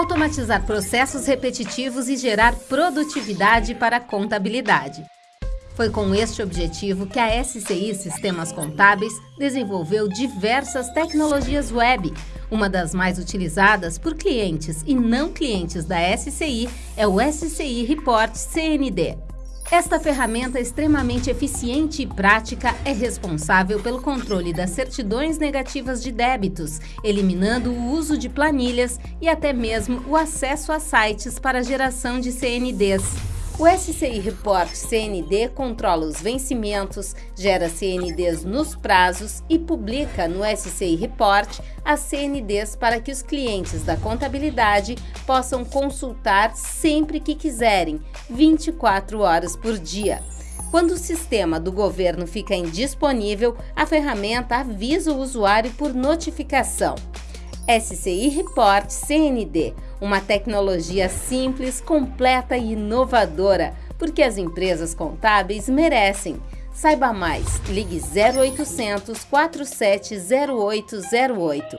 automatizar processos repetitivos e gerar produtividade para a contabilidade. Foi com este objetivo que a SCI Sistemas Contábeis desenvolveu diversas tecnologias web. Uma das mais utilizadas por clientes e não clientes da SCI é o SCI Report CND. Esta ferramenta extremamente eficiente e prática é responsável pelo controle das certidões negativas de débitos, eliminando o uso de planilhas e até mesmo o acesso a sites para geração de CNDs. O SCI Report CND controla os vencimentos, gera CNDs nos prazos e publica no SCI Report as CNDs para que os clientes da contabilidade possam consultar sempre que quiserem, 24 horas por dia. Quando o sistema do governo fica indisponível, a ferramenta avisa o usuário por notificação. SCI Report CND, uma tecnologia simples, completa e inovadora, porque as empresas contábeis merecem. Saiba mais, ligue 0800 470808.